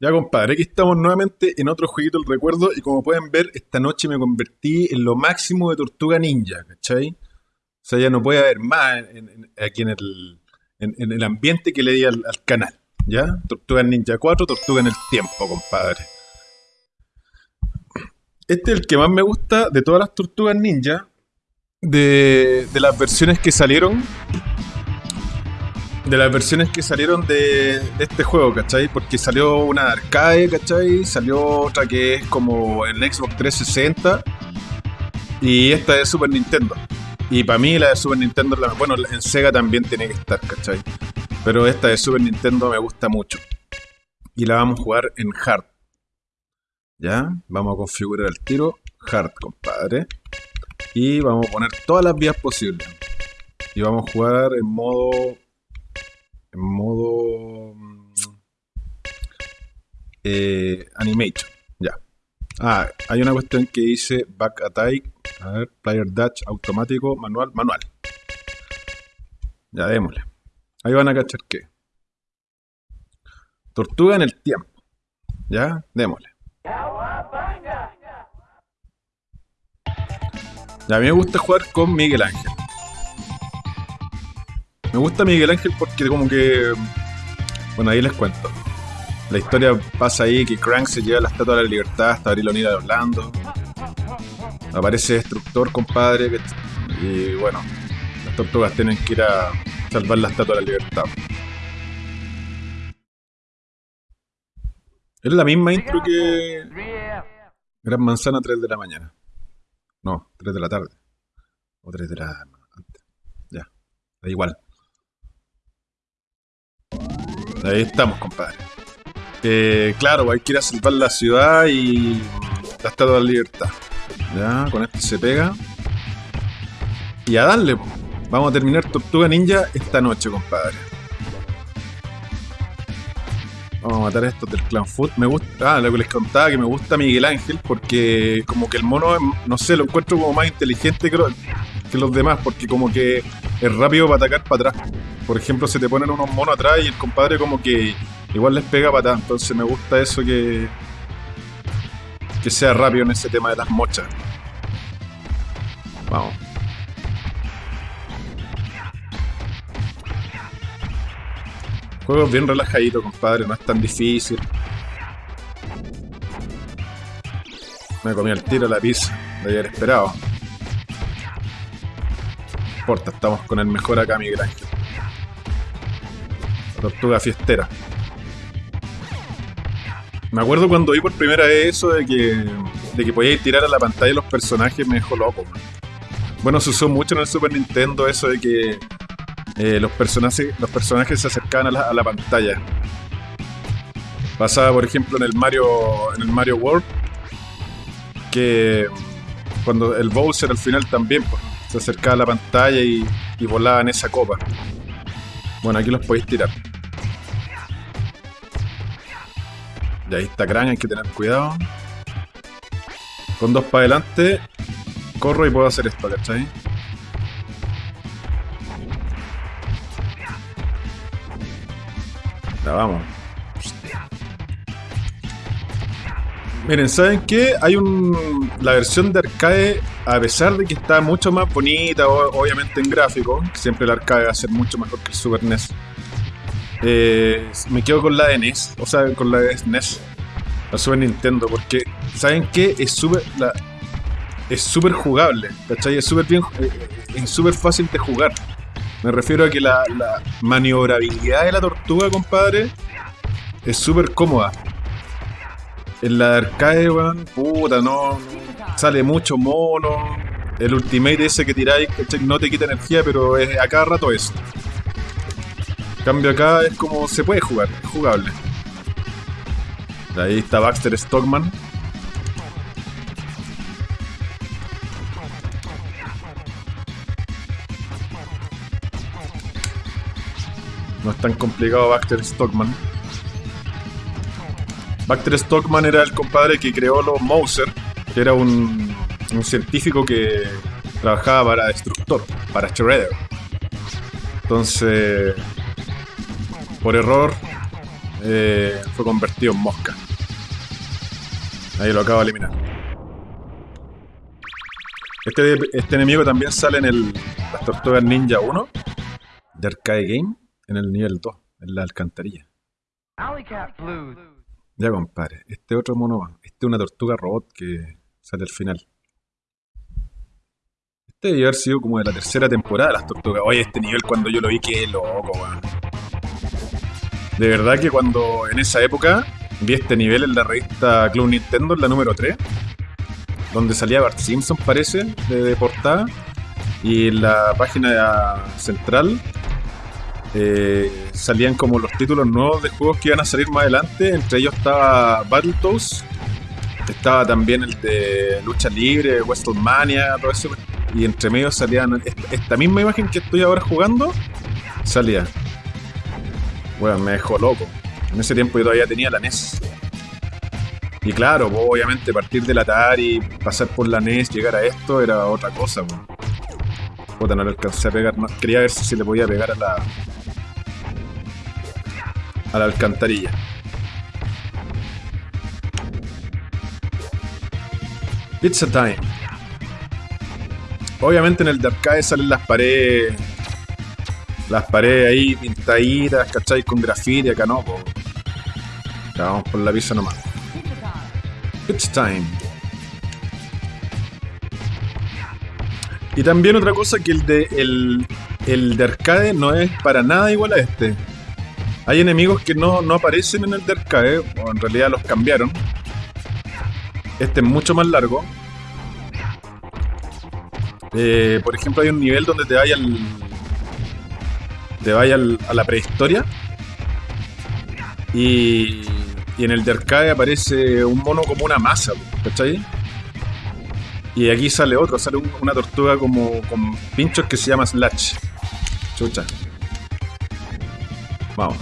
Ya, compadre, aquí estamos nuevamente en otro jueguito del recuerdo y como pueden ver, esta noche me convertí en lo máximo de Tortuga Ninja, ¿cachai? O sea, ya no puede haber más en- aquí en el, en, el ambiente que le di al, al canal, ¿ya? Tortuga Ninja 4, Tortuga en el tiempo, compadre. Este es el que más me gusta de todas las Tortugas Ninja, de, de las versiones que salieron de las versiones que salieron de, este juego, ¿cachai? Porque salió una de arcade, ¿cachai? Salió otra que es como en Xbox 360 y esta de Super Nintendo. Y para mí la de Super Nintendo, la- bueno, en Sega también tiene que estar, ¿cachai? Pero esta de Super Nintendo me gusta mucho. Y la vamos a jugar en Hard. ¿Ya? Vamos a configurar el tiro Hard, compadre. Y vamos a poner todas las vías posibles. Y vamos a jugar en modo en modo mm, eh, animation. Ya. Ah, hay una cuestión que dice back attack, a ver, player dash automático, manual, manual. Ya, démosle. Ahí van a cachar que. Tortuga en el tiempo. Ya, démosle. Ya, a mí me gusta jugar con Miguel Ángel. Me gusta Miguel Ángel porque como que... Bueno, ahí les cuento. La historia pasa ahí que Crank se lleva la Estatua de la Libertad hasta abrir la unidad de Orlando. Aparece Destructor, compadre. Y bueno, las tortugas tienen que ir a salvar la Estatua de la Libertad. Es la misma intro que Gran Manzana 3 de la mañana. No, 3 de la tarde. O 3 de la... Ya, da igual. Ahí estamos, compadre. Eh, claro, hay que ir a salvar la ciudad y la Estatua de la Libertad. Ya, con esto se pega. Y a darle, po. Vamos a terminar Tortuga Ninja esta noche, compadre. Vamos a matar a estos del Clan Food. Me gusta, ah, lo que les contaba que me gusta Miguel Ángel porque como que el mono, no sé, lo encuentro como más inteligente que, que los demás porque como que es rápido para atacar para atrás. Por ejemplo, se te ponen unos monos atrás y el compadre como que igual les pega para atrás. Entonces me gusta eso que que sea rápido en ese tema de las mochas. Vamos. Juego bien relajadito, compadre, no es tan difícil. Me comí el tiro a la pizza, de haber esperado. Estamos con el mejor acá, Ángel. La tortuga fiestera. Me acuerdo cuando vi por primera vez eso de que, de que podíais tirar a la pantalla los personajes, me dejó loco. Bueno, se usó mucho en el Super Nintendo eso de que eh, los, personajes, los personajes se acercaban a la, pantalla. Pasaba, por ejemplo, en el Mario, en el Mario World, que cuando el Bowser al final también pues, se acercaba a la pantalla y, y volaba en esa copa. Bueno, aquí los podéis tirar. Y ahí está Krang, hay que tener cuidado. Con dos para adelante, corro y puedo hacer esto, ¿cachai? Ya vamos. Miren, ¿saben qué? Hay un. La versión de arcade, a pesar de que está mucho más bonita, obviamente en gráfico, siempre el arcade va a ser mucho mejor que el Super NES. eh, me quedo con la de NES, o sea, con la de NES, la Super Nintendo, porque, ¿saben qué? Es súper. Es súper jugable, ¿cachai? Es súper bien. eh, Es súper fácil de jugar. Me refiero a que la, la maniobrabilidad de la tortuga, compadre, es súper cómoda. En la de arcade, weón, puta, no. Sale mucho mono. El ultimate ese que tiráis, ¿cachai? No te quita energía, pero es a cada rato. En cambio acá es como se puede jugar, es jugable. Ahí está Baxter Stockman. No es tan complicado Baxter Stockman. Baxter Stockman era el compadre que creó los Mouser, que era un, un científico que trabajaba para Destructor, para Shredder. Entonces, por error, eh, fue convertido en mosca. Ahí lo acabo de eliminar. Este, este enemigo también sale en el, las Tortugas Ninja 1 de Arcade Game, en el nivel 2, en la alcantarilla. Ya, compadre. Este otro mono, este es una tortuga robot que sale al final. Este debe haber sido como de la tercera temporada de las tortugas. Oye, este nivel cuando yo lo vi, qué loco, weón. De verdad que cuando en esa época vi este nivel en la revista Club Nintendo, en la número 3, donde salía Bart Simpson, parece, de, portada, y en la página central eh, salían como los títulos nuevos de juegos que iban a salir más adelante. Entre ellos estaba Battletoads, estaba también el de Lucha Libre, WrestleMania, todo eso. Y entre medio salían esta misma imagen que estoy ahora jugando, salía. Bueno, me dejó loco. En ese tiempo yo todavía tenía la NES. Y claro, obviamente partir del Atari, pasar por la NES, llegar a esto era otra cosa. Puta, no le alcancé a pegar. quería ver si le podía pegar a la, a la alcantarilla. Pizza time. Obviamente en el de arcade salen las paredes. Las paredes ahí pintaditas, ¿cachai? Con grafiti, acá no, vamos por la pizza nomás. Pizza time. Y también otra cosa que el de el, el de arcade no es para nada igual a este. Hay enemigos que no, aparecen en el de arcade, o en realidad los cambiaron. Este es mucho más largo. Eh, por ejemplo, hay un nivel donde te vaya al. Te vaya a la prehistoria. Y, y en el de arcade aparece un mono como una masa, ¿cachai? Y aquí sale otro, sale una tortuga como con pinchos que se llama Slash. Chucha. Vamos.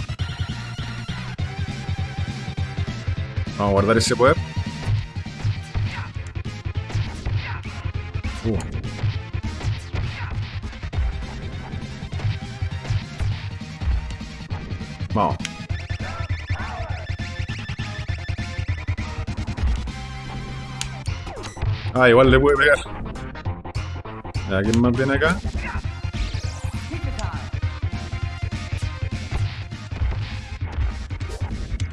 Vamos a guardar ese poder. Uh. Vamos. Ah, igual le puede pegar. ¿A quién más viene acá?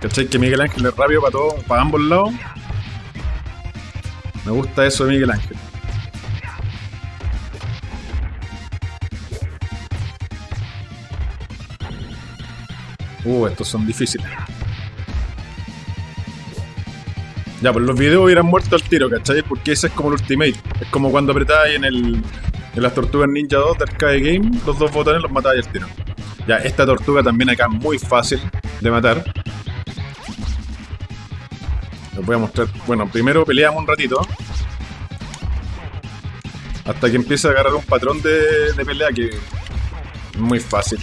¿Cachai? Que Miguel Ángel es rápido para todo, para ambos lados. Me gusta eso de Miguel Ángel. Uh, estos son difíciles. Ya, pues los videos hubieran muerto al tiro, ¿cachai? Porque ese es como el ultimate. Es como cuando apretáis en el. En las tortugas Ninja 2 de Arcade Game, los dos botones los matáis al tiro. Ya, esta tortuga también acá es muy fácil de matar voy a mostrar. Bueno, primero peleamos un ratito. Hasta que empiece a agarrar un patrón de, pelea que es muy fácil.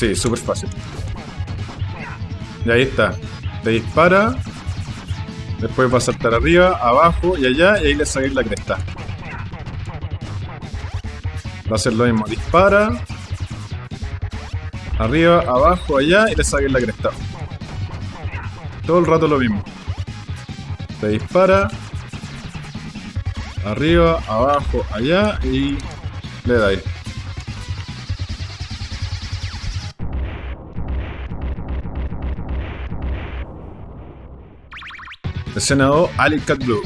Sí, súper fácil. Y ahí está. Te dispara. Después va a saltar arriba, abajo y allá. Y ahí le saquéis la cresta. Va a hacer lo mismo. Dispara. Arriba, abajo, allá. Y le saquéis la cresta. Todo el rato lo mismo. Te dispara. Arriba, abajo, allá y le da Escena 2, Alicat Blue.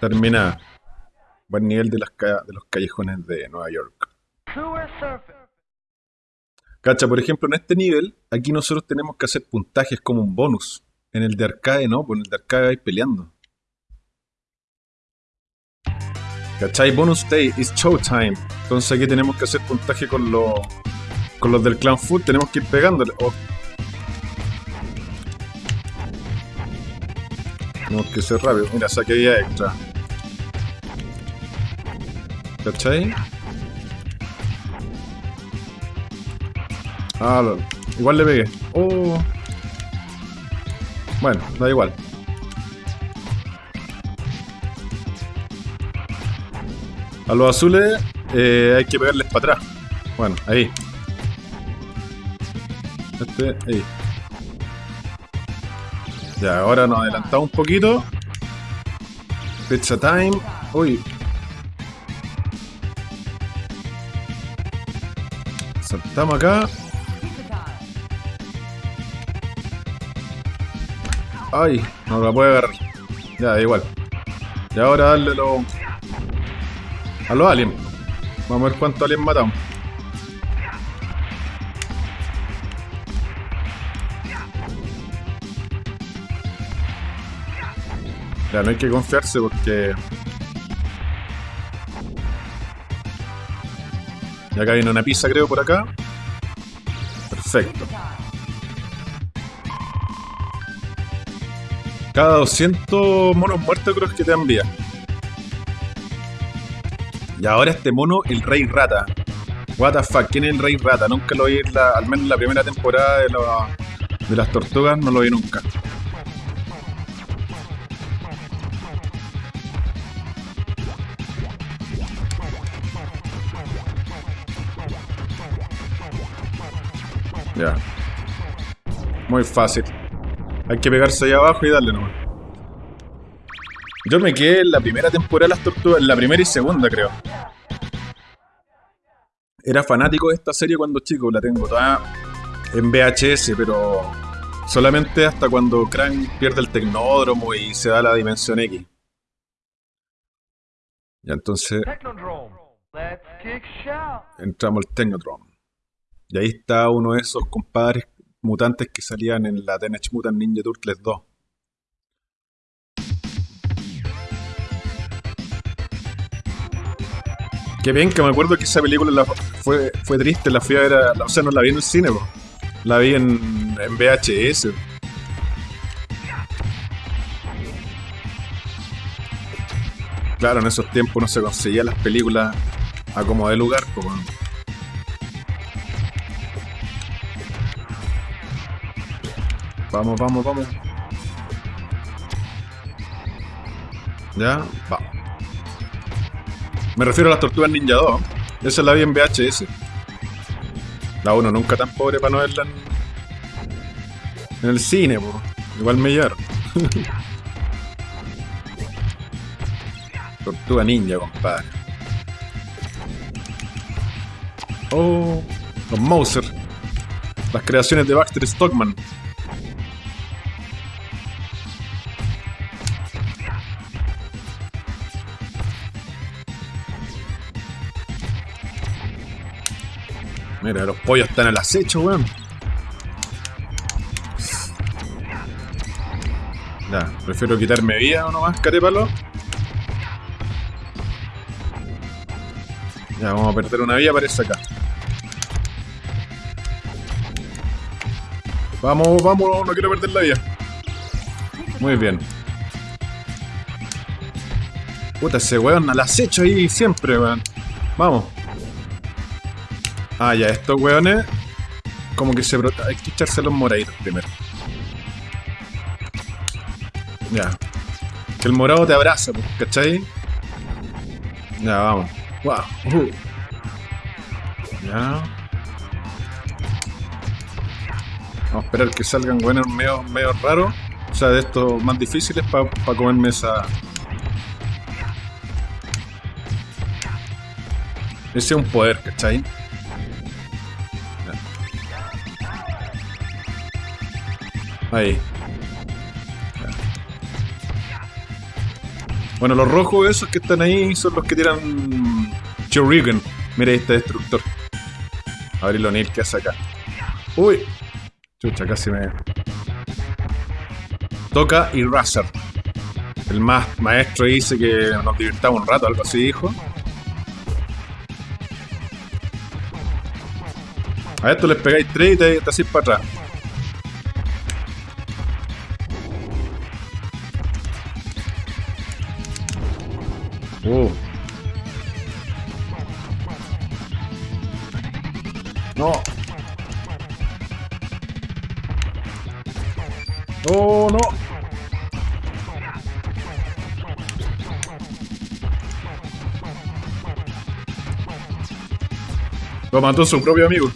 Termina. Buen nivel de, las los callejones de Nueva York. Cacha, por ejemplo, en este nivel, aquí nosotros tenemos que hacer puntajes como un bonus. En el de arcade no, pues en el de arcade vais peleando. ¿Cachai? Bonus day is showtime. Entonces aquí tenemos que hacer puntaje con los con los del clan full, tenemos que ir pegándole. Tenemos que ser rápido. Mira, saqué ya extra. ¿Cachai? Ah, igual le pegué. Oh. Bueno, da igual. A los azules eh, hay que pegarles para atrás. Bueno, ahí. Este, ahí. Ya, ahora nos adelantamos un poquito. Pizza time. Uy. Saltamos acá. Ay, no la puede agarrar. Ya, da igual. Y ahora darle lo... a los aliens. Vamos a ver cuántos aliens matamos. No hay que confiarse porque... Y acá viene una pizza, creo, por acá. Perfecto. Cada 200 monos muertos creo que te envía. Y ahora este mono, el Rey Rata. What the fuck, ¿quién es el Rey Rata? Nunca lo vi, la, al menos en la primera temporada de, de las tortugas, no lo vi nunca. Muy fácil. Hay que pegarse ahí abajo y darle nomás. Yo me quedé en la primera temporada de las tortugas, en la primera y segunda creo. Era fanático de esta serie cuando chico, la tengo toda en VHS, pero solamente hasta cuando Krang pierde el tecnódromo y se da la dimensión X. Ya entonces entramos al Technodrome. Y ahí está uno de esos compadres mutantes que salían en la Teenage Mutant Ninja Turtles 2. Qué bien que me acuerdo que esa película la- fue, fue triste, la fui a ver, o sea, no la vi en el cine, la vi en, en VHS. Claro, en esos tiempos no se conseguía las películas a como de lugar, po, Vamos, vamos, vamos. Ya, va. Me refiero a las tortugas ninja 2. Esa la vi en VHS. La 1 nunca tan pobre para no verla en, en el cine, po. Igual me llevaron. Tortuga ninja, compadre. Oh, los Mouser. Las creaciones de Baxter Stockman. Los pollos están al acecho, weón. Ya, prefiero quitarme vida o nomás, carépalo. Ya, vamos a perder una vida, parece acá. Vamos, vamos, no quiero perder la vida. Muy bien. Puta, ese weón al acecho ahí siempre, weón. Vamos. Ah, ya, estos weones. Como que se brota. Hay que echarse los moraditos primero. Ya. Que el morado te abraza, pues, ¿cachai? Ya, vamos. Wow. uh. Ya. Vamos a esperar que salgan buenos medio, medio raros. O sea, de estos más difíciles para comerme esa. Ese es un poder, ¿cachai? Ahí. Bueno, los rojos esos que están ahí son los que tiran Churigan. Mira este destructor. A ver O'Neill que hace acá. Uy. Chucha, casi me... Toca y Razer. El más maestro dice que nos divirtamos un rato, algo así dijo. A esto les pegáis tres y te, te para atrás. mató su propio amigo.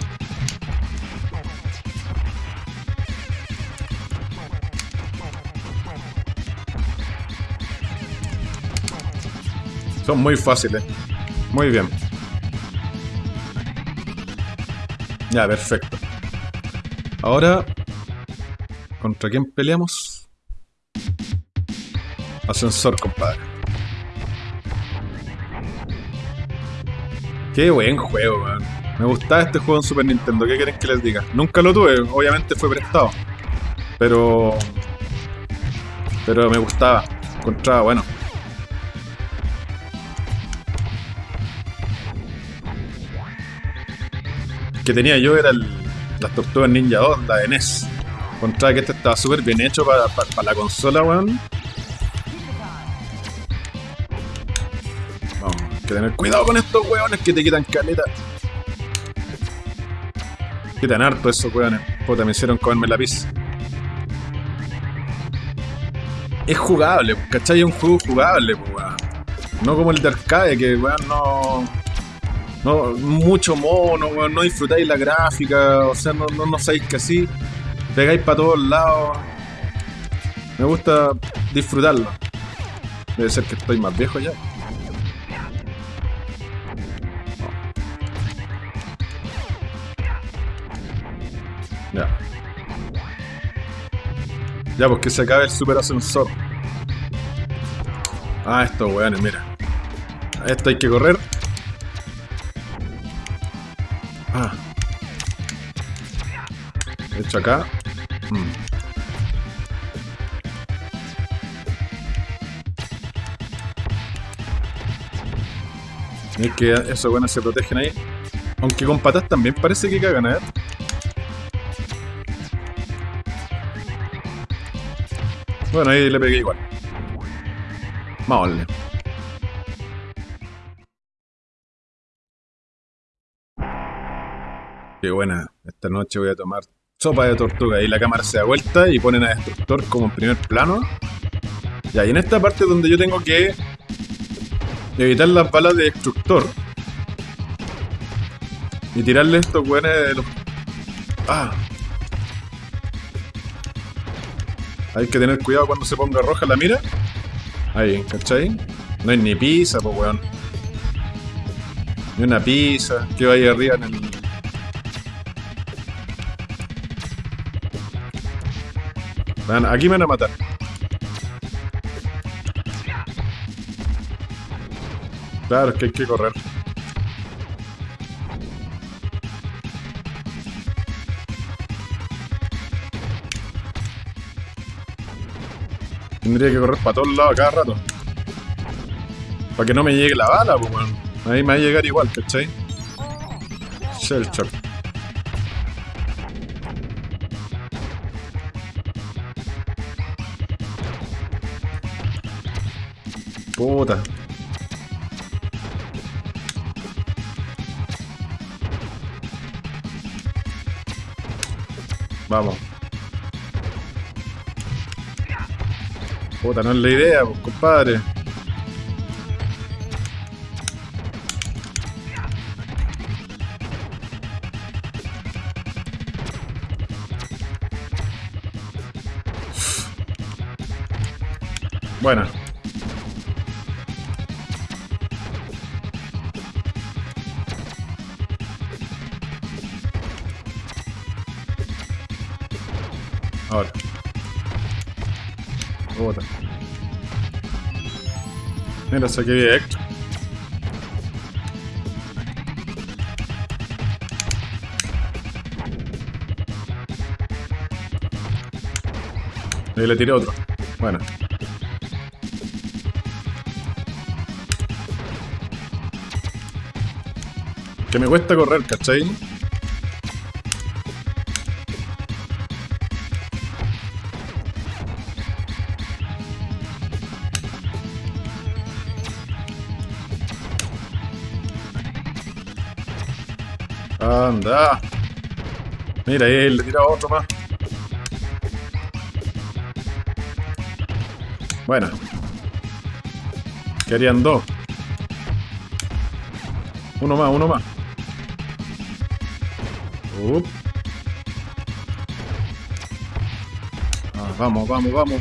Son muy fáciles. Muy bien. Ya, perfecto. Ahora... ¿Contra quién peleamos? Ascensor, compadre. Qué buen juego, man. Me gustaba este juego en Super Nintendo. ¿Qué quieren que les diga? Nunca lo tuve, obviamente fue prestado. Pero. Pero me gustaba. Encontraba bueno. que tenía yo era el, las Tortugas Ninja 2, la de NES. Encontraba que este estaba súper bien hecho para, para, para la consola, weón. Vamos, hay que tener cuidado con estos weones que te quitan caleta. Quitan harto esos weones. Puta, me hicieron comerme la pizza. Es jugable, ¿cachai? Es un juego jugable, weón. No como el de arcade, que weón no. Mucho mono, weón, no disfrutáis la gráfica, o sea, no, no, no sabéis que así. Pegáis para todos lados. Me gusta disfrutarlo. Debe ser que estoy más viejo. Ya. Ya, pues que se acabe el super ascensor. Ah, estos weones, mira. A esto hay que correr. Ah. De hecho acá. Mm. Es que esos buenos se protegen ahí. Aunque con patas también parece que cagan, a. Bueno, ahí le pegué igual. Vamos. Qué buena. Esta noche voy a tomar sopa de tortuga. Y la cámara se da vuelta y ponen a Destructor como en primer plano. Ya, y en esta parte donde yo tengo que evitar las balas de Destructor. Y tirarle estos weones de los... Ah. Hay que tener cuidado cuando se ponga roja la mira. Ahí, ¿cachai? No hay ni pizza, pues weón. Ni una pizza. Que va ahí arriba en el... Aquí me van a matar. Claro, es que hay que correr. Tendría que correr para todos lados cada rato. Para que no me llegue la bala, pues. Ahí me va a llegar igual, ¿cachai? Shell shock. Puta. Vamos. Puta, no es la idea, pues, compadre. Bien extra. Ahí le tiré otro. Bueno. Que me cuesta correr, ¿cachai? Mira, ahí le tira otro más. Bueno. Querían dos. Uno más, uno más. Up. Ah, vamos, vamos, vamos.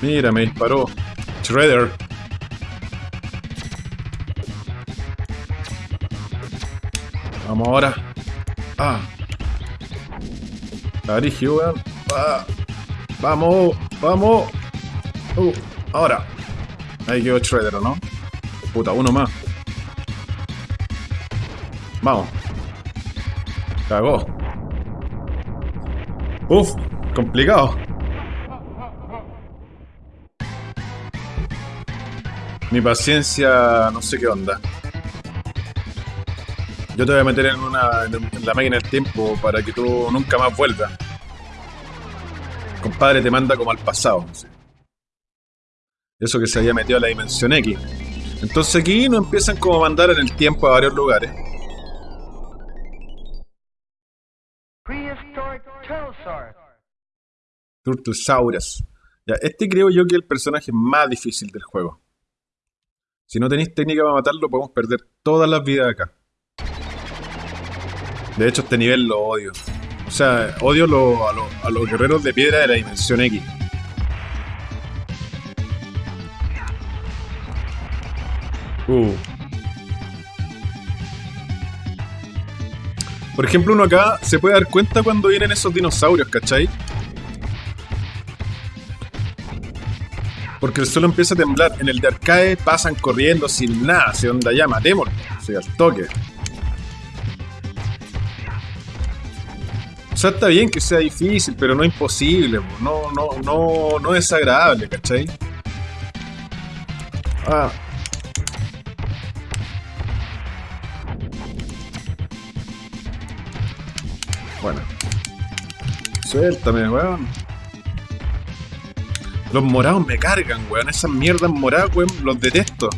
Mira, me disparó. Shredder. Vamos ahora. Ah. Está brígido, weón. Ah. Vamos, vamos. Uh, ahora. Ahí quedó Shredder, ¿o ¿no? Puta, uno más. Vamos. Cagó. Uf, complicado. Mi paciencia, no sé qué onda. Yo te voy a meter en, una, en la máquina del tiempo para que tú nunca más vuelvas. Compadre te manda como al pasado. Eso que se había metido a la dimensión X. Entonces aquí nos empiezan como a mandar en el tiempo a varios lugares. Turtosaurus. Ya, este creo yo que es el personaje más difícil del juego. Si no tenéis técnica para matarlo, podemos perder todas las vidas acá. De hecho, este nivel lo odio. O sea, odio a, lo- a los guerreros de piedra de la dimensión X. Uh. Por ejemplo, uno acá se puede dar cuenta cuando vienen esos dinosaurios, ¿cachai? Porque el suelo empieza a temblar. En el de arcade pasan corriendo sin nada. Se onda ya, matémoslo. Sí, al toque. O sea, está bien que sea difícil, pero no imposible. po. No, no, no, no es agradable, ¿cachai? Ah. Bueno. Suéltame, weón. Los morados me cargan, weón. Esas mierdas moradas, weón, los detesto.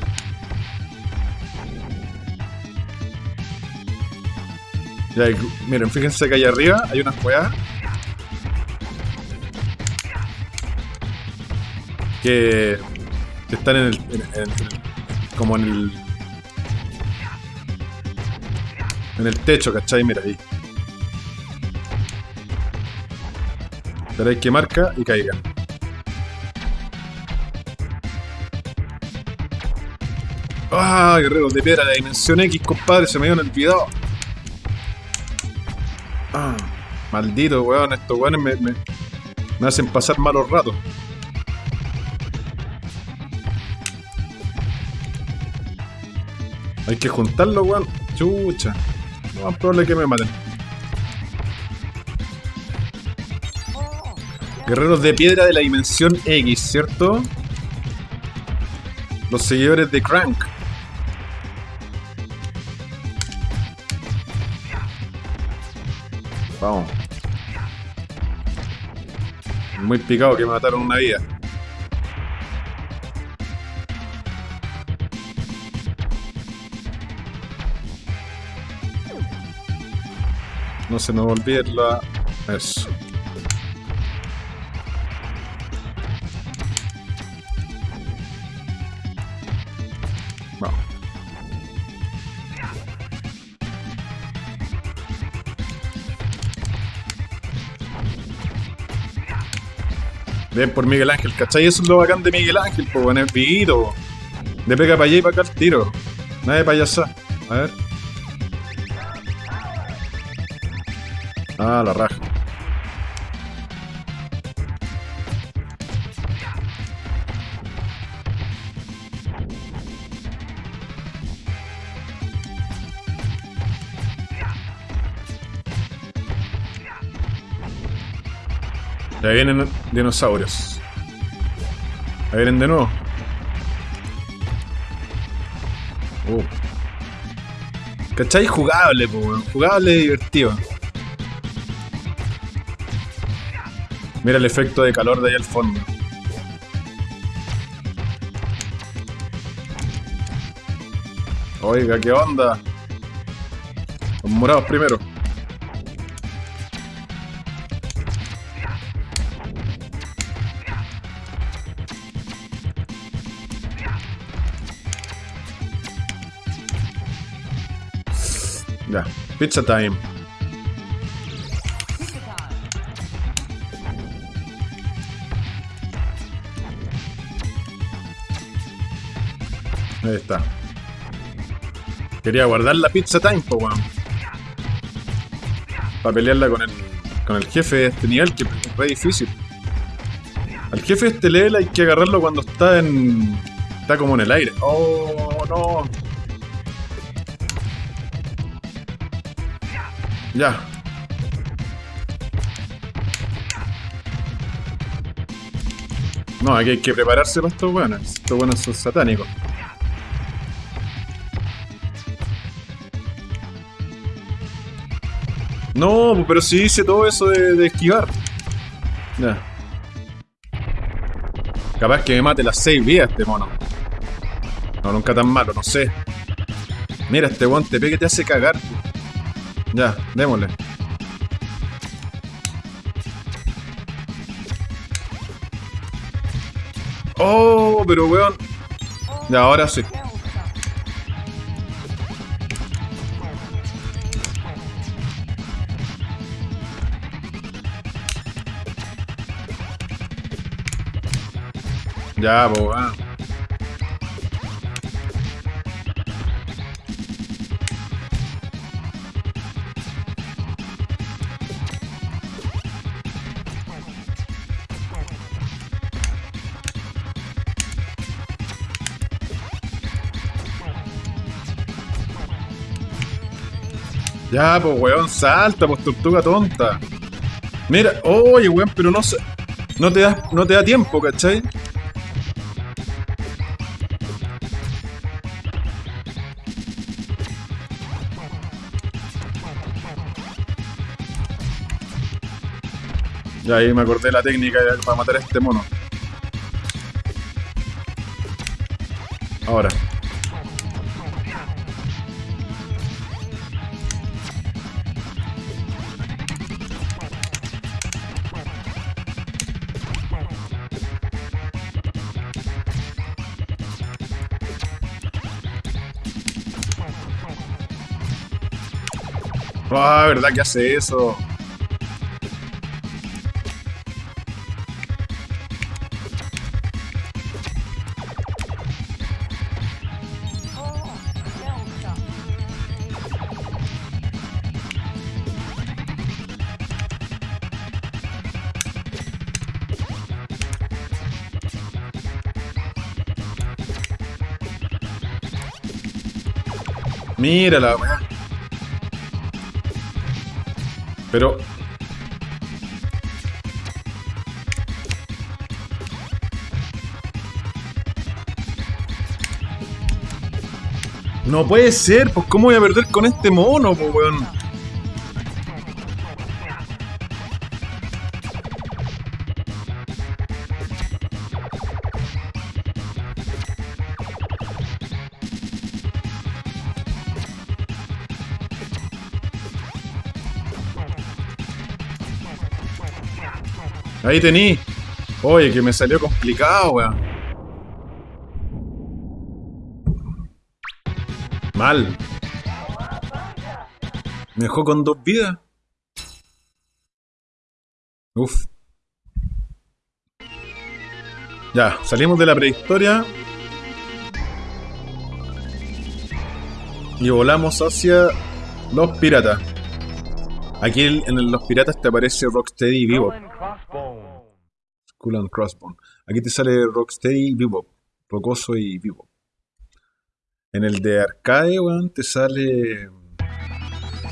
Ya, miren, fíjense que allá arriba hay unas weas. Que, están en el, como en el. En el techo, ¿cachai? Mira ahí. Esperáis que marca y caigan. Ah, guerreros de piedra, la dimensión X, compadre, se me habían olvidado. Ah, maldito, weón, estos weones me, hacen pasar malos ratos. Hay que juntarlo, weón. Chucha. No más probable que me maten. Guerreros de piedra de la dimensión X, ¿cierto? Los seguidores de Crank. Vamos. Muy picado que mataron una vida. No se nos olvide la... Eso. Bien por Miguel Ángel, ¿cachai? Eso es lo bacán de Miguel Ángel, pues bueno, es viguito, po. De pega para allá y para acá el tiro. Nada de payasa. A ver. Ah, la raja. Ya vienen dinosaurios. Ahí vienen de nuevo. Uh. ¿Cachai? Jugable. Jugable y divertido. Mira el efecto de calor de ahí al fondo. Oiga, ¿qué onda? Los morados primero. Pizza time. Ahí está. Quería guardar la pizza time, po, weón. Para pelearla con el, con el jefe de este nivel, que es re difícil. Al jefe de este level hay que agarrarlo cuando está en... Está como en el aire. ¡Oh, no! Ya. No, aquí hay que prepararse para estos buenos. Estos buenos son satánicos. No, pues, pero sí hice todo eso de, esquivar. Ya. Capaz que me mate las 6 vidas este mono. No, nunca tan malo, no sé. Mira, este guante te que te hace cagar. Ya, démosle. Oh, pero weón. Ya, ahora sí. Ya, pues. Ya, pues, weón, salta, pues, tortuga tonta. Mira, oye, weón, pero no se... No te da, no te da tiempo, ¿cachai? Ya ahí me acordé la técnica para matar a este mono. ¿Verdad que hace eso? Mira la. Pero. No puede ser, pues cómo voy a perder con este mono, pues weón. Ahí tení. Oye, que me salió complicado, weón. Mal. Me dejó con dos vidas. Uf. Ya, salimos de la prehistoria. Y volamos hacia los piratas. Aquí en los piratas te aparece Rocksteady vivo. Skull and Crossbone. Aquí te sale Rocksteady y Bebop. Rocoso y Bebop. En el de arcade, weón, te sale.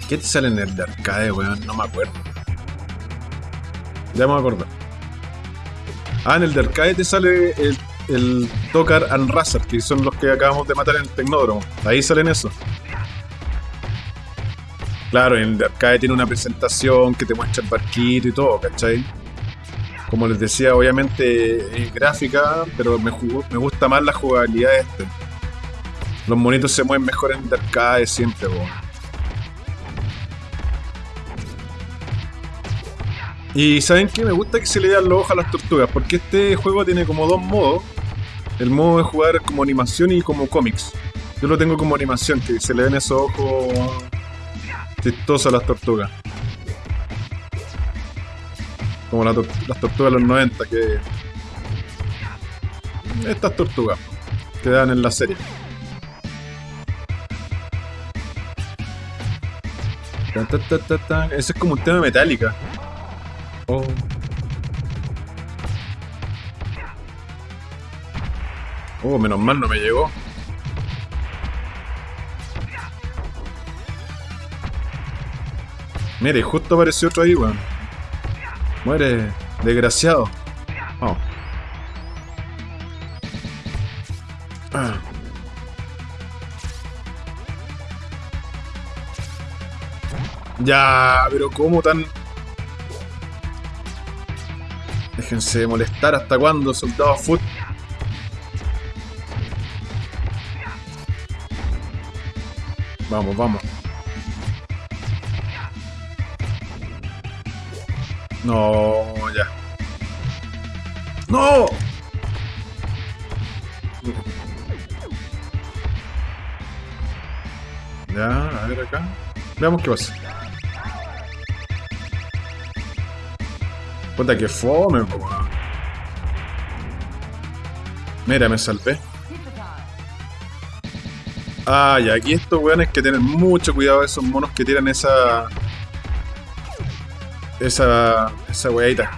¿Qué te sale en el de arcade, weón? No me acuerdo. Ya me voy. Ah, en el de arcade te sale el, el Tokar and Razor, que son los que acabamos de matar en el Tecnódromo. Ahí salen esos. Claro, en el de arcade tiene una presentación que te muestra el barquito y todo, ¿cachai? Como les decía, obviamente es gráfica, pero me, me gusta más la jugabilidad de este. Los monitos se mueven mejor en arcade siempre. Y ¿saben qué? Me gusta que se le dan los ojos a las tortugas, porque este juego tiene como dos modos. El modo de jugar como animación y como cómics. Yo lo tengo como animación, que se le ven esos ojos chistosos a las tortugas. Como las tortugas de los 90, que... Estas tortugas que dan en la serie. Eso es como un tema metálica. Oh. Oh, menos mal no me llegó. Mire, justo apareció otro ahí, weón. Muere, desgraciado. Oh. Ah. Ya, pero ¿cómo tan...? Déjense molestar hasta cuándo, soldado foot. Vamos, vamos. No, ya. ¡No! Ya, a ver acá. Veamos qué pasa. Puta que fome, weón. Mira, me salvé. Ah, y aquí estos weones que tienen mucho cuidado de esos monos que tiran esa. Esa. esa weadita.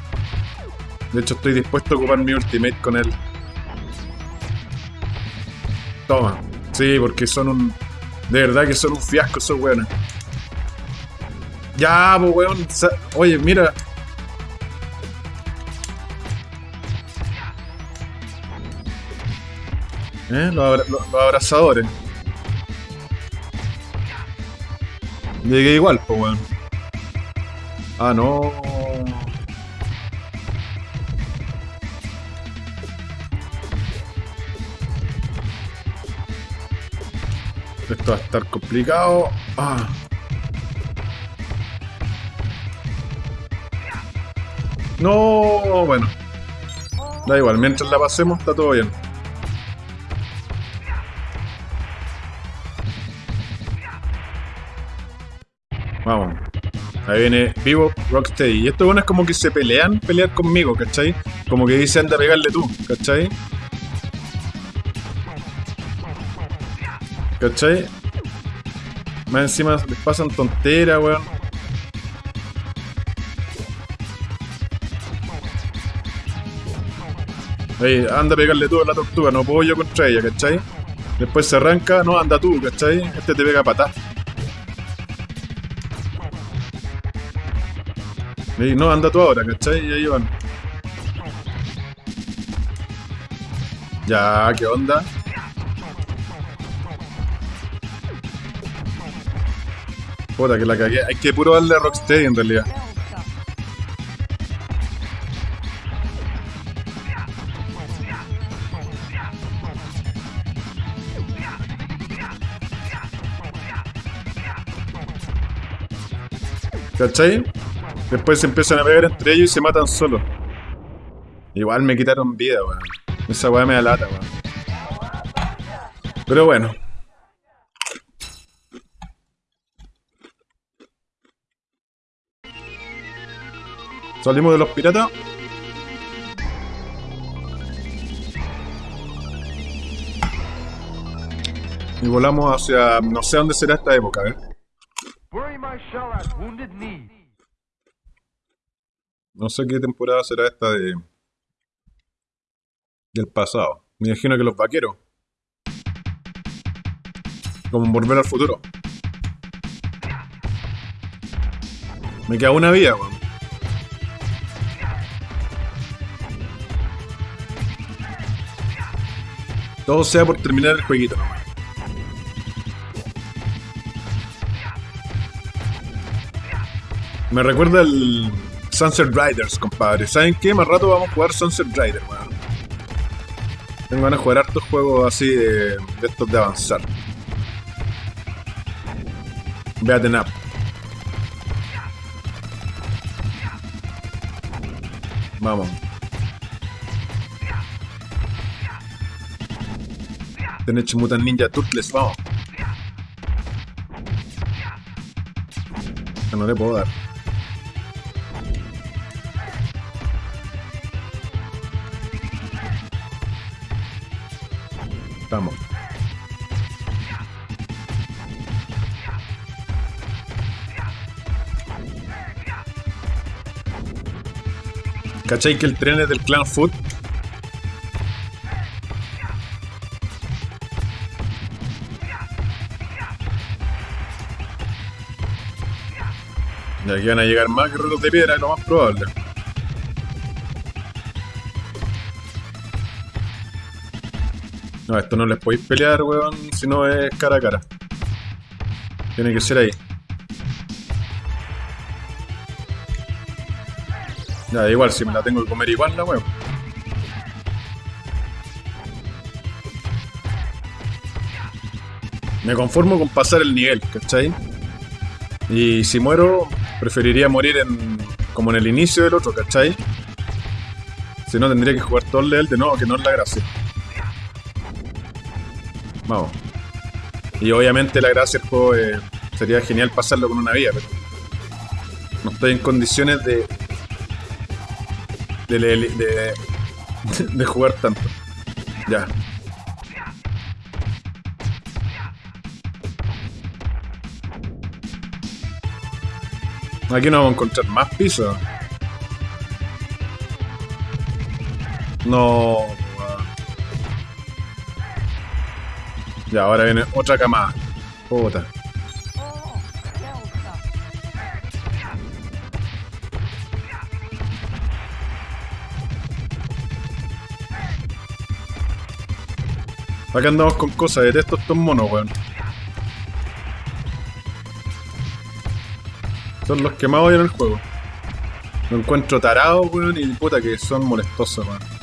De hecho, estoy dispuesto a ocupar mi ultimate con él. Toma. Sí, porque son un. De verdad que son un fiasco esos weones. Ya, pues weón. Oye, mira. ¿Eh? Los, abra- los abrazadores. Llegué igual, pues weón. Ah, no. Esto va a estar complicado. Ah. No, bueno. Da igual, mientras la pasemos está todo bien. Ahí viene Vivo Rocksteady. Y estos buenos como que se pelean, pelear conmigo, ¿cachai? Como que dicen anda a pegarle tú, ¿cachai? ¿Cachai? Más encima les pasan tonteras, weón. Ey, anda a pegarle tú a la tortuga, no puedo yo contra ella, ¿cachai? Después se arranca, no, anda tú, ¿cachai? Este te pega patá. No, anda tú ahora, ¿cachai? Y ahí van. Ya, ¿qué onda? Puta, que la cagué. Hay que puro darle a Rocksteady en realidad. ¿Cachai? Después se empiezan a pegar entre ellos y se matan solos. Igual me quitaron vida, weón. Esa weá me da lata, weón. Pero bueno. Salimos de los piratas. Y volamos hacia... No sé dónde será esta época, a ver. Bury my shell at Wounded Knee. No sé qué temporada será esta de... Del pasado. Me imagino que los vaqueros. Como volver al futuro. Me queda una vida, weón. Todo sea por terminar el jueguito nomás. Me recuerda el Sunset Riders, compadre. ¿Saben qué? Más rato vamos a jugar Sunset Riders, weón. Tengo ganas de jugar hartos juegos así de, de estos de avanzar. Beaten up. Vamos. Teenage Mutant Ninja Turtles, vamos. Que no le puedo dar. estamos. ¿Cachai que el tren es del clan Food? Y aquí van a llegar más guerreros de piedra, lo más probable. No, esto no les podéis pelear, weón, si no es cara a cara. Tiene que ser ahí. Ya, igual, si me la tengo que comer igual la weón. Me conformo con pasar el nivel, ¿cachai? Y si muero, preferiría morir en como en el inicio del otro, ¿cachai? Si no, tendría que jugar todo el level de nuevo, que no es la gracia. Y obviamente la gracia del juego eh, sería genial pasarlo con una vía, pero no estoy en condiciones de de, de, de, de jugar tanto. Ya. Aquí no vamos a encontrar más pisos. No. Ya, ahora viene otra camada. Puta. Acá andamos con cosas, detesto estos monos, weón. Son los que más en el juego. Lo encuentro tarado, weón, y puta que son molestosos, weón.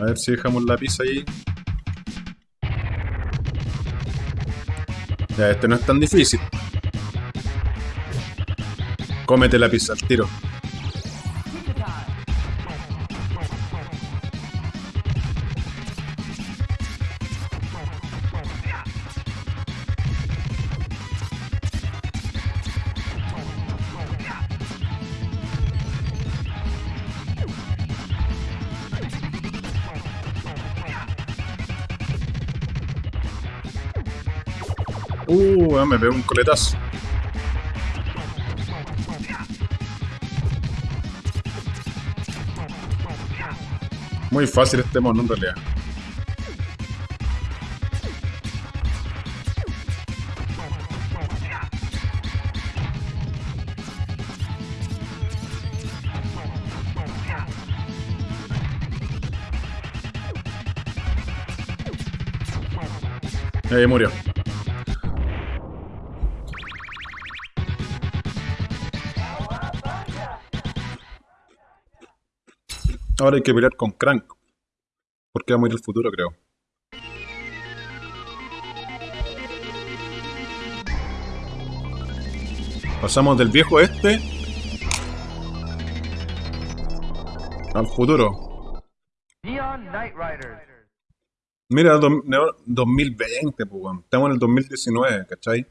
A ver si dejamos la pizza ahí. Ya, este no es tan difícil. Cómete la pizza al tiro. Me pegó un coletazo. Muy fácil este mono en realidad. Ahí murió. Ahora hay que pelear con Crank. Porque va a morir el futuro, creo. Pasamos del viejo este al futuro. Mira, do- neo- 2020, pues. Estamos en el 2019, ¿cachai?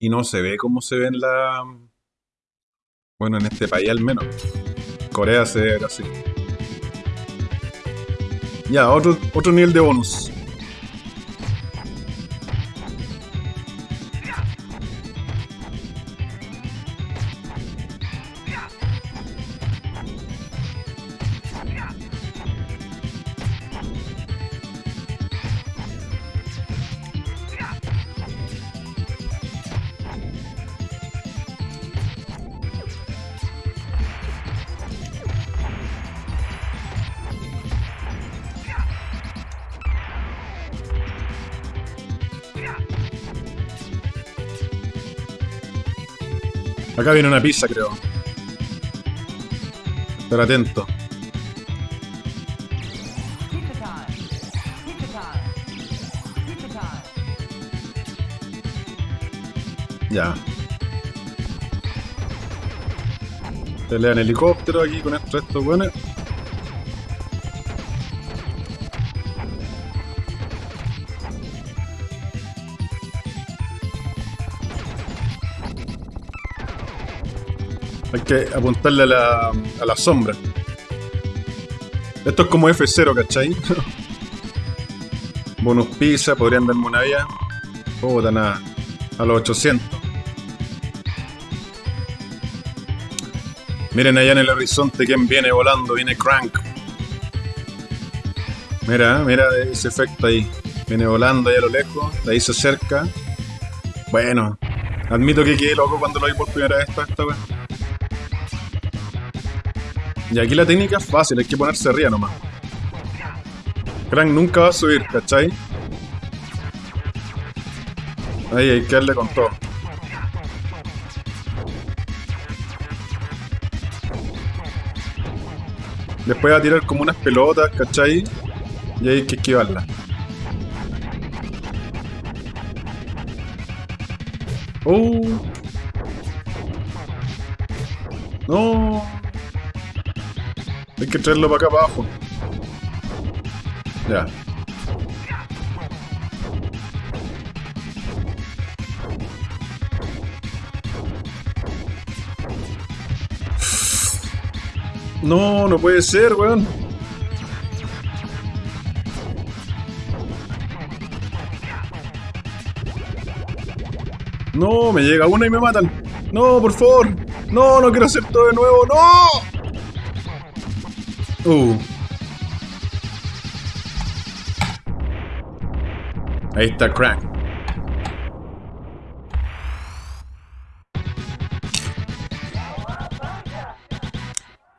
Y no se ve como se ve en la... Bueno, en este país al menos. Corea se ve así. Ya, otro, otro nivel de bonus. Acá viene una pizza, creo. Estar atento. Ya. Pelea en helicóptero aquí con estos estos buenos. apuntarle a la, a la sombra. Esto es como F0, ¿cachai? Bonus pizza, podrían darme una vía. Puta, nada. A los 800. Miren allá en el horizonte quién viene volando, viene Crank. Mira, mira ese efecto ahí. Viene volando allá a lo lejos, ahí se acerca. Bueno, admito que quedé loco cuando lo vi por primera vez esta, esta y aquí la técnica es fácil, hay que ponerse arriba nomás. Crank nunca va a subir, ¿cachai? Ahí hay que darle con todo. Después va a tirar como unas pelotas, ¿cachai? Y hay que esquivarla. ¡Oh! ¡No! Hay que traerlo para acá abajo. Ya. No, no puede ser, weón. No, me llega una y me matan. No, por favor. No, no quiero hacer todo de nuevo. No. Uh. Ahí está Crank.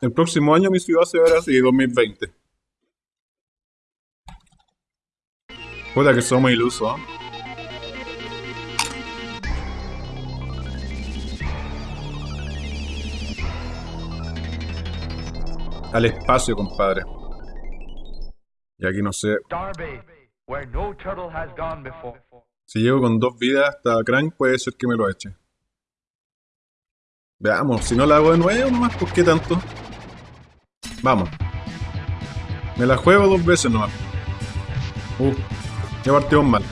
El próximo año mi ciudad se verá así, 2020. Puta que somos ilusos, ¿eh? Al espacio, compadre. Y aquí no sé. Si llego con dos vidas hasta Crank, puede ser que me lo eche. Veamos, si no la hago de nuevo nomás, ¿por qué tanto? Vamos. Me la juego dos veces nomás. Uh, ya partimos mal.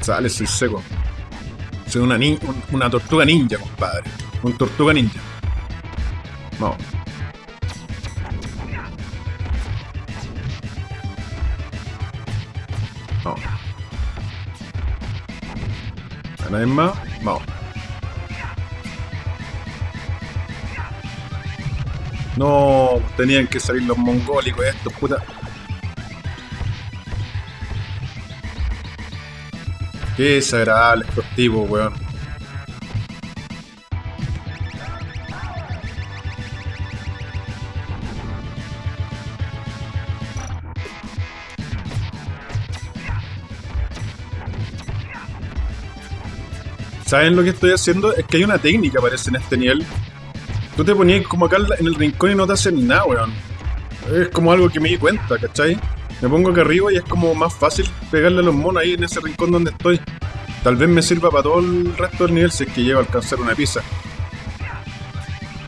Sale, soy seco. Soy una, ni- un- una tortuga ninja, compadre. Un tortuga ninja. Vamos. Vamos. Una vez más. Vamos. No, tenían que salir los mongólicos estos, puta. Qué desagradable estos tipos, weón. ¿Saben lo que estoy haciendo? Es que hay una técnica, parece, en este nivel. Tú te ponías como acá en el rincón y no te hacen nada, weón. Es como algo que me di cuenta, ¿cachai? Me pongo acá arriba y es como más fácil pegarle a los monos ahí en ese rincón donde estoy. Tal vez me sirva para todo el resto del nivel si es que llego a alcanzar una pizza.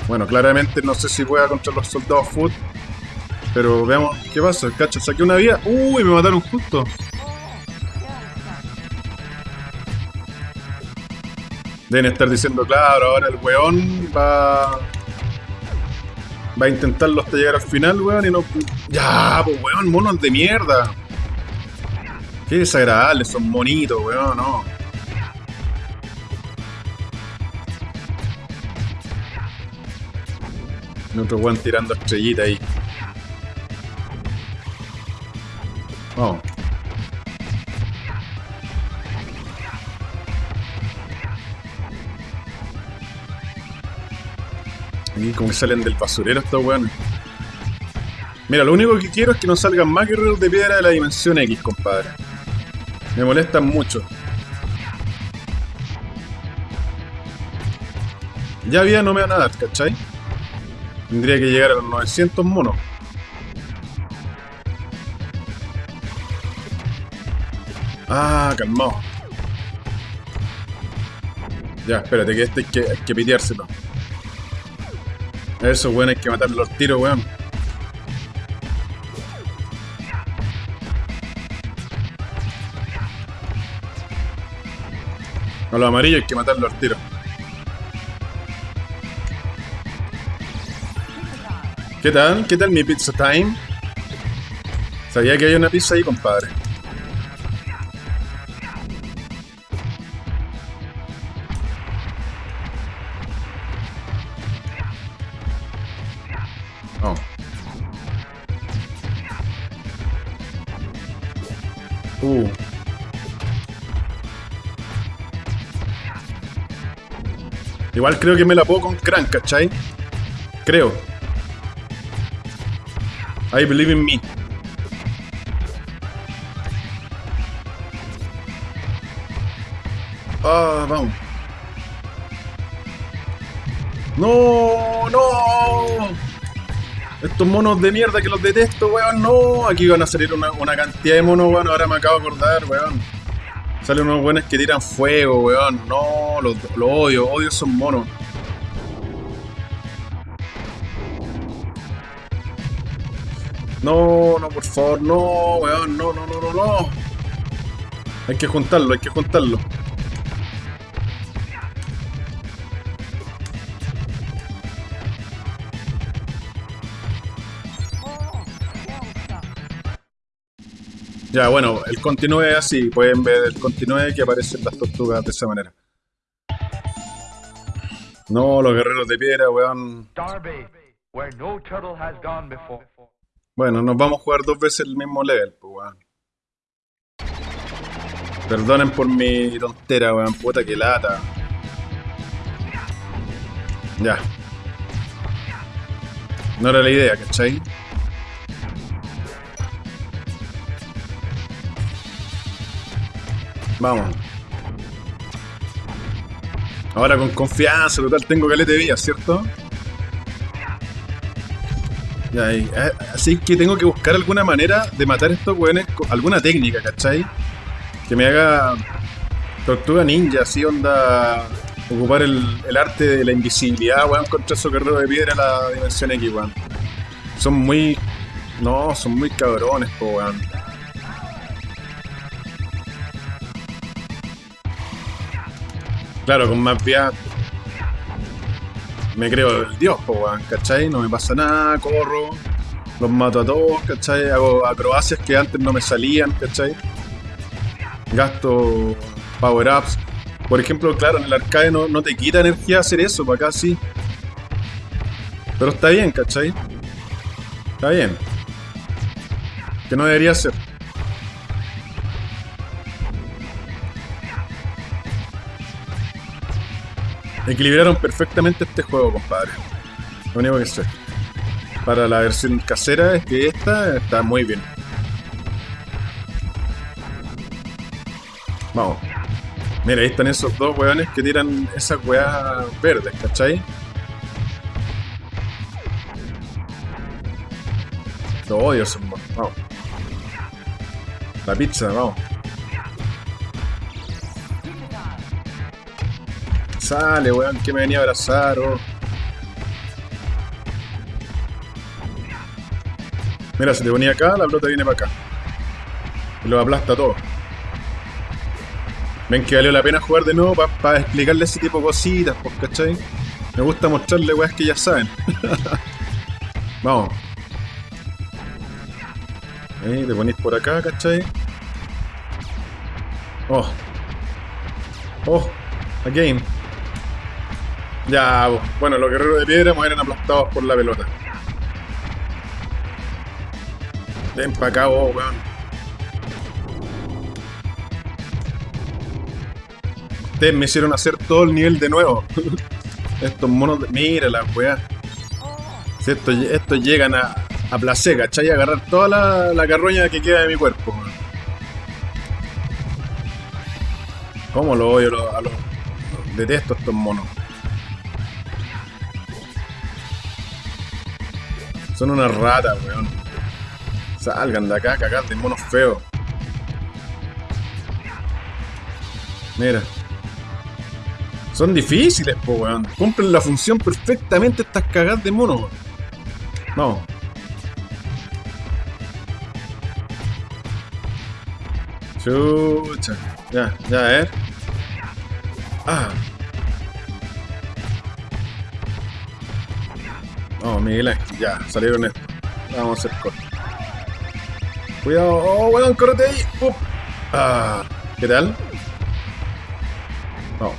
Bueno, claramente no sé si pueda contra los soldados foot. Pero veamos qué pasa. Cacho, saqué una vida. Uy, me mataron justo. Deben estar diciendo, claro, ahora el weón va. Va a intentarlo hasta llegar al final, weón, y no. Ya, pues weón, monos de mierda. Qué desagradables, son monitos, weón, no. Y otro weón tirando estrellita ahí. Vamos. Aquí como que salen del basurero estos weones. Mira, lo único que quiero es que no salgan más guerreros de piedra de la dimensión X, compadre. Me molestan mucho. Ya vida no me van a dar, ¿cachai? Tendría que llegar a los 900 monos. Ah, calmado. Ya, espérate, que este que, hay que piteárselo. Eso, weón, hay que matarlo los tiros, weón. A los amarillos hay que matarlo al tiro. ¿Qué tal? ¿Qué tal mi pizza time? Sabía que hay una pizza ahí, compadre. Uh. Igual creo que me la puedo con Crank, ¿cachai? Creo. I believe in me. Estos monos de mierda que los detesto, weón. No, aquí van a salir una, una cantidad de monos, weón. Ahora me acabo de acordar, weón. Salen unos buenos que tiran fuego, weón. No, los lo odio, odio esos monos. No, no, por favor, no, weón, no, no, no, no, no. Hay que juntarlo, hay que juntarlo. Ya, bueno, el continúe así. Pueden ver el continúe que aparecen las tortugas de esa manera. No, los guerreros de piedra, weón. Bueno, nos vamos a jugar dos veces el mismo level, pues, weón. Perdonen por mi tontera, weón. Puta que lata. Ya. No era la idea, ¿cachai? Vamos. Ahora con confianza, total, tengo caleta de vida, ¿cierto? Ya, y, eh, así que tengo que buscar alguna manera de matar estos weones, alguna técnica, ¿cachai? Que me haga tortuga ninja, así onda. Ocupar el, el arte de la invisibilidad, weón, contra esos guerreros de piedra en la dimensión X, weón. Son muy. No, son muy cabrones, po, weón. Claro, con más vía me creo el dios, po, weón, ¿cachai? No me pasa nada, corro, los mato a todos, ¿cachai? Hago acrobacias que antes no me salían, ¿cachai? Gasto power-ups. Por ejemplo, claro, en el arcade no, no te quita energía hacer eso, para acá sí. Pero está bien, ¿cachai? Está bien. Que no debería ser. Equilibraron perfectamente este juego, compadre. Lo único que sé. Para la versión casera es que esta está muy bien. Vamos. Mira, ahí están esos dos weones que tiran esas weas verdes, ¿cachai? Lo odio monos. Vamos. La pizza, vamos. Sale, weón, que me venía a abrazar, oh. Mira, si te ponía acá, la pelota viene para acá. Y lo aplasta todo. Ven que valió la pena jugar de nuevo para explicarle ese tipo de cositas, pues, ¿cachai? Me gusta mostrarle weas que ya saben. Vamos. Ahí, te ponís por acá, ¿cachai? Oh. Oh, again. Ya, bueno, los guerreros de piedra mueren aplastados por la pelota. Ven para acá, vos, weón. Ustedes me hicieron hacer todo el nivel de nuevo. Estos monos de... Mira la weá. Si estos, llegan a, a placer, ¿cachai? A agarrar toda la, la carroña que queda de mi cuerpo. ¿Cómo lo odio a los, a los- Detesto estos monos. Son unas ratas, weón. Salgan de acá, cagar de monos feos. Mira. Son difíciles, po, weón. Cumplen la función perfectamente estas cagadas de monos, weón. Vamos. Chucha. Ya, ya, ver. Ah. Vamos, no, Miguel Ya, salieron estos. Vamos a hacer corte. Cuidado. Oh, weón, correte ahí. Ah, ¿Qué tal? No.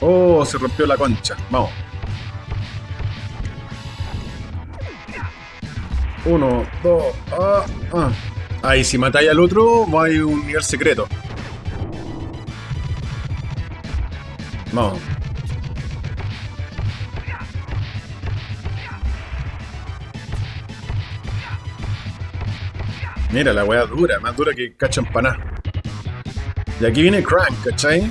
Oh, se rompió la concha. Vamos. Uno, dos, ah, ah. Ahí, si matáis al otro, hay un nivel secreto. Vamos. Mira, la weá dura, más dura que cacha empaná. Y aquí viene Crank, ¿cachai?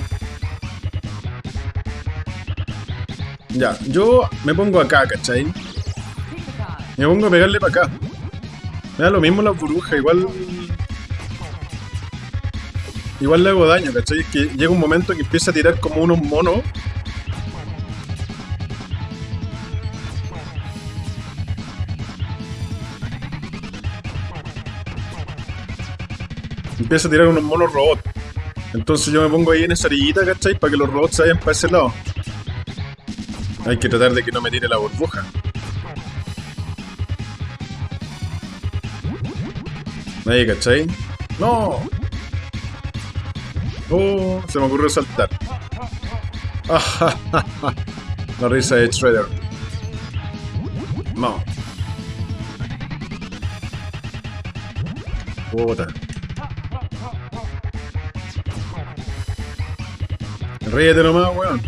Ya, yo me pongo acá, ¿cachai? Me pongo a pegarle para acá. Me lo mismo la burbuja, igual. Igual le hago daño, ¿cachai? Es que llega un momento que empieza a tirar como unos monos. Empieza a tirar unos monos robots. Entonces yo me pongo ahí en esa orillita, ¿cachai? Para que los robots se vayan para ese lado. Hay que tratar de que no me tire la burbuja. Ahí, ¿cachai? ¡No! Oh, se me ocurrió saltar. La risa de Shredder. No. Puta. Ríete nomás, weón.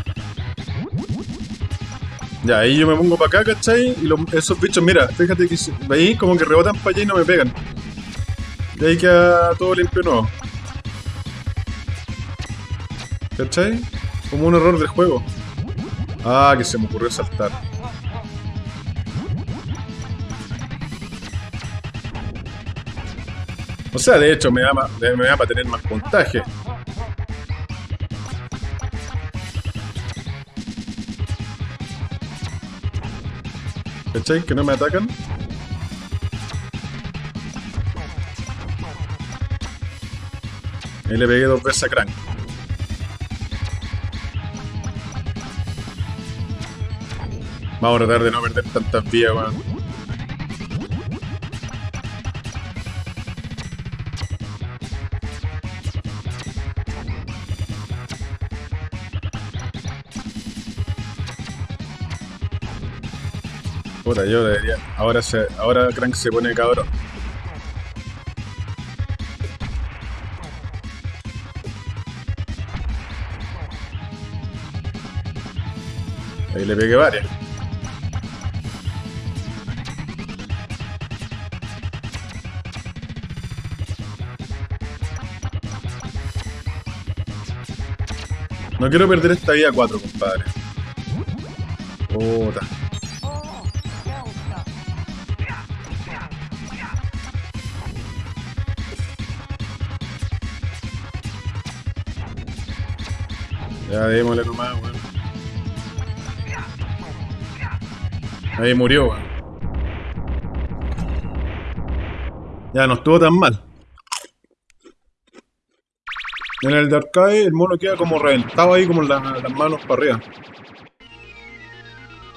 Ya, ahí yo me pongo para acá, ¿cachai? Y los- esos bichos, mira, fíjate que ahí como que rebotan para allá y no me pegan. Y ahí queda todo limpio nuevo. ¿Cachai? Como un error del juego. Ah, que se me ocurrió saltar. O sea, de hecho, me da, me da para tener más puntaje. ¿Cachai? Que no me atacan. Ahí le pegué dos veces a Crank. Vamos a tratar de no perder tantas vías, weón. Puta, yo debería. Ahora se. Ahora Crank se pone cabrón. Ahí le pegué varias. No quiero perder esta vida 4, compadre. Puta. Ya démosle nomás, Ahí murió, weón. Ya no estuvo tan mal. En el de arcade el mono queda como reventado ahí, como la- las manos para arriba.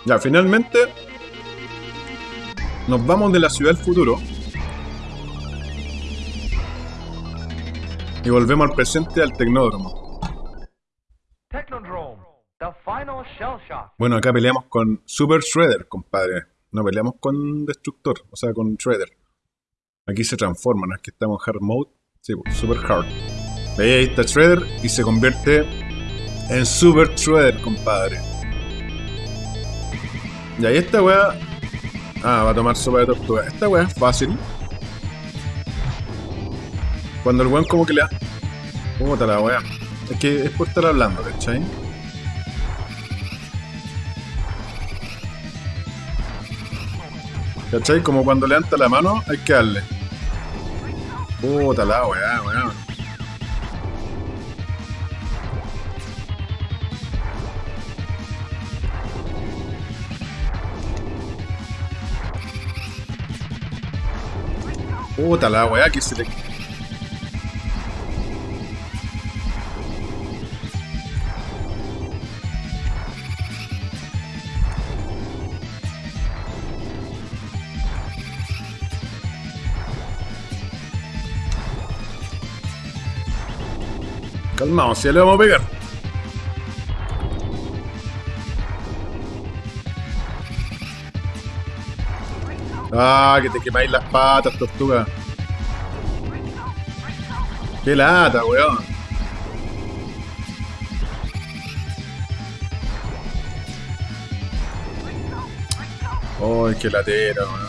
Ya, finalmente nos vamos de la ciudad del futuro y volvemos al presente al tecnódromo. Bueno, acá peleamos con Super Shredder, compadre. No peleamos con Destructor, o sea, con Shredder. Aquí se transforma, ¿no es que estamos en Hard Mode? Sí, pues, Super Hard. Ahí, está Shredder y se convierte en Super Shredder, compadre. Y ahí esta weá... Ah, va a tomar sopa de tortuga. Esta weá es fácil. Cuando el weón como que le da... Puta la weá. Es que es por estar hablando, ¿cachai? ¿Cachai? Como cuando levanta la mano, hay que darle. Puta la weá, weá. Puta la weá que se le. Calmaos, ya le vamos a pegar. Ah, que te quemáis las patas, tortuga. Qué lata, weón. Oh, qué latera, weón.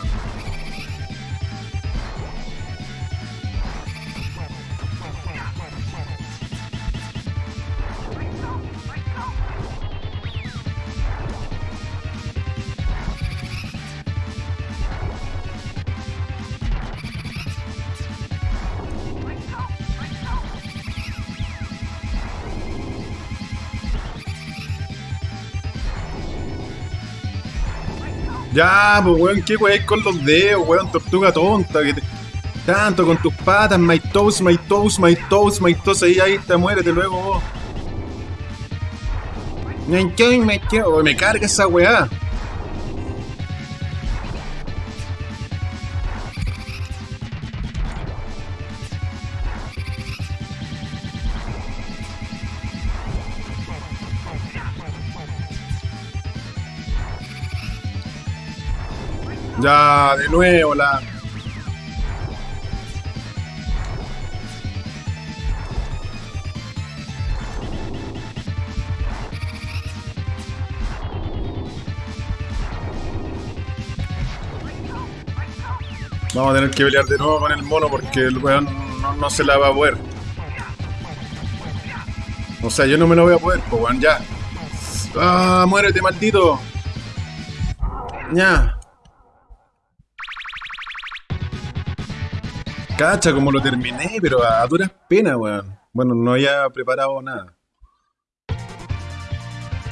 Ya, pues weón, ¿qué weón con los dedos, weón? Tortuga tonta, que te... Tanto con tus patas, my toes, my toes, my toes, my toes, ahí, ahí está, muérete luego vos. My toes. Me carga esa weá. De nuevo la. Vamos a tener que pelear de nuevo con el mono porque el weón no, no se la va a poder. O sea, yo no me lo voy a poder, pues weón, ya. ¡Ah, muérete, maldito! Ya. Cacha, como lo terminé, pero a duras penas, weón. Bueno, no había preparado nada.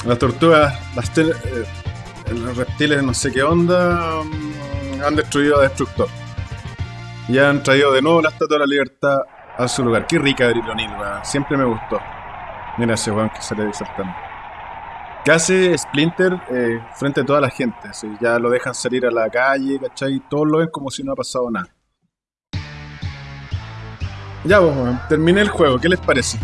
Las tortugas, las tel- eh, los reptiles, no sé qué onda, mm, han destruido a Destructor. Y han traído de nuevo la Estatua de la Libertad a su lugar. Qué rica Abril weón. Siempre me gustó. Mira ese weón que sale saltando. ¿Qué hace Splinter eh, frente a toda la gente? Ya lo dejan salir a la calle, ¿cachai? Todos lo ven como si no ha pasado nada. Ya, pues, weón, terminé el juego, ¿qué les parece?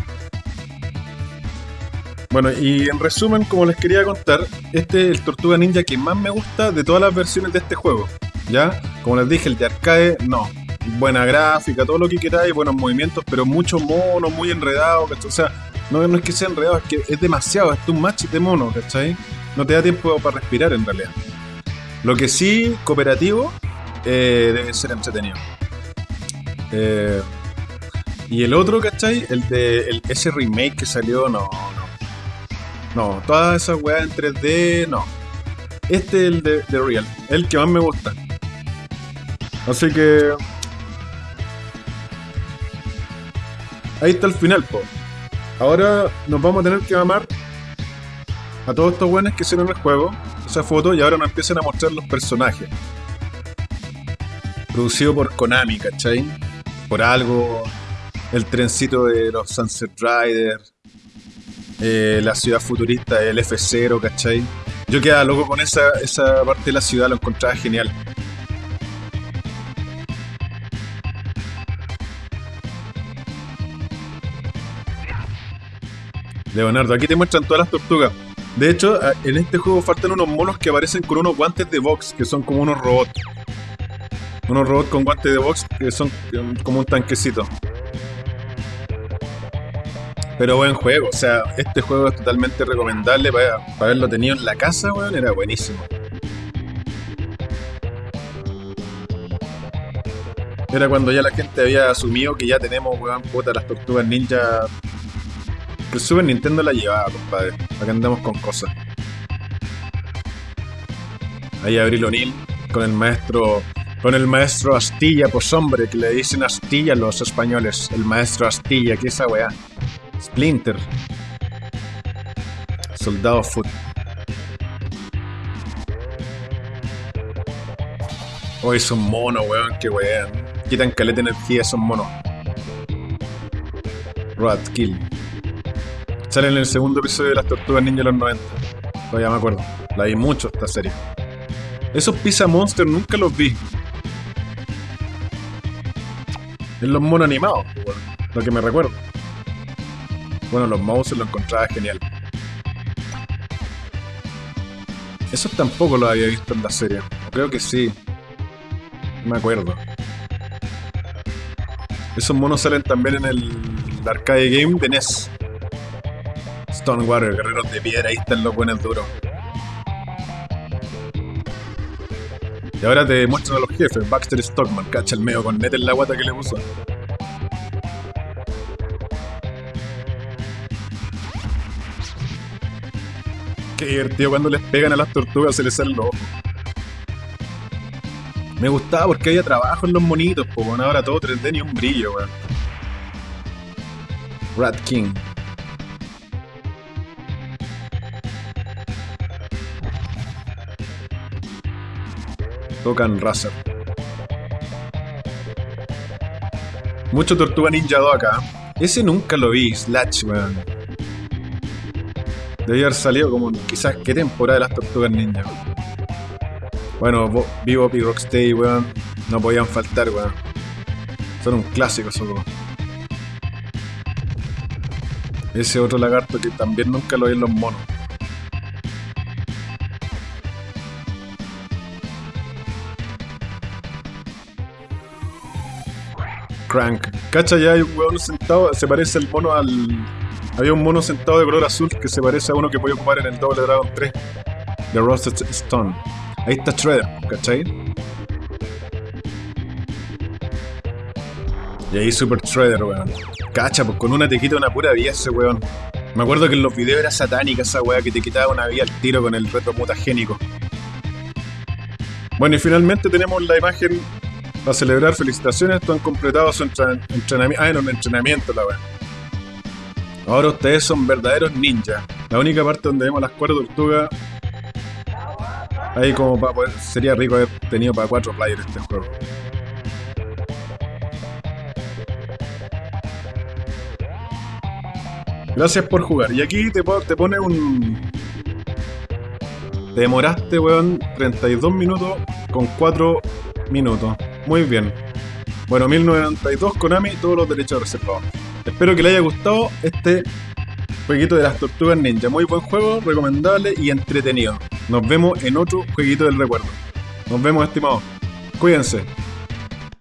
Bueno, y en resumen, como les quería contar, este es el Tortuga Ninja que más me gusta de todas las versiones de este juego. ¿Ya? Como les dije, el de arcade, no. Buena gráfica, todo lo que queráis, buenos movimientos, pero mucho mono, muy enredado, ¿cachai? O sea, no, no es que sea enredado, es que es demasiado, es un match de mono, ¿cachai? No te da tiempo para respirar en realidad. Lo que sí, cooperativo, eh, debe ser entretenido. Eh, y el otro, ¿cachai? El de ese remake que salió, no, no. No, todas esas weas en 3D, no. Este es el de, de Real, el que más me gusta. Así que. Ahí está el final, po. Ahora nos vamos a tener que amar a todos estos buenos que hicieron el juego, esa foto, y ahora nos empiezan a mostrar los personajes. Producido por Konami, ¿cachai? Por algo, el trencito de los Sunset Riders, eh, la ciudad futurista, el F0, ¿cachai? Yo quedaba loco con esa, esa parte de la ciudad, lo encontraba genial. Leonardo, aquí te muestran todas las tortugas. De hecho, en este juego faltan unos monos que aparecen con unos guantes de box, que son como unos robots. Unos robots con guantes de box que son um, como un tanquecito. Pero buen juego, o sea, este juego es totalmente recomendable para, para haberlo tenido en la casa, weón, era buenísimo. Era cuando ya la gente había asumido que ya tenemos, weón, puta, las tortugas ninja. El Super Nintendo la llevaba, compadre. Acá andamos con cosas. Ahí Abril O'Neill con el maestro. Con el maestro Astilla, pues hombre, que le dicen Astilla los españoles. El maestro Astilla, que esa weá. Splinter. Soldado Foot. Hoy son monos, weón, que weón. Quitan caleta de energía esos monos. Rat Kill. Sale en el segundo episodio de las Tortugas Ninja de los 90. Todavía me acuerdo. La vi mucho esta serie. Esos Pizza Monster nunca los vi. En los monos animados, weón. Lo que me recuerdo. Bueno, los mouse lo encontraba genial. Esos tampoco los había visto en la serie. Creo que sí. No me acuerdo. Esos monos salen también en el arcade game de NES. Stonewater, guerreros de piedra, ahí están los buenos duros. Y ahora te muestran a los jefes, Baxter Stockman, cacha el medio con net en la guata que le puso. Qué cuando les pegan a las tortugas se les salen los ojos. Me gustaba porque había trabajo en los monitos, pues ahora todo 3D ni un brillo, weón. Rat King. Tocan Razer. Mucho Tortuga Ninja 2 acá. Ese nunca lo vi, Slash, weón. Debía haber salido como quizás qué temporada de las Tortugas Ninja. Bueno, Bebop y Rocksteady, weón, no podían faltar, weón. Son un clásico esos dos. Ese otro lagarto que también nunca lo vi en los monos. Crank. Cacha, ya hay un weón sentado, se parece el mono al... Había un mono sentado de color azul que se parece a uno que voy a ocupar en el Double Dragon 3 de Roasted Stone. Ahí está Shredder, ¿cachai? Y ahí Super Shredder, weón. Cacha, pues con una te quita una pura vida ese weón. Me acuerdo que en los videos era satánica esa weá que te quitaba una vida al tiro con el reto mutagénico. Bueno, y finalmente tenemos la imagen para celebrar felicitaciones. Esto han completado su entrenamiento. Ah, un entrenamiento la weá. Ahora ustedes son verdaderos ninjas. La única parte donde vemos las cuatro tortugas. Ahí como para poder. Sería rico haber tenido para cuatro players este juego. Gracias por jugar. Y aquí te, te pone un. Te demoraste, weón, 32 minutos con 4 minutos. Muy bien. Bueno, 1092 Konami, todos los derechos reservados. Espero que le haya gustado este jueguito de las tortugas ninja. Muy buen juego, recomendable y entretenido. Nos vemos en otro jueguito del recuerdo. Nos vemos, estimados. Cuídense.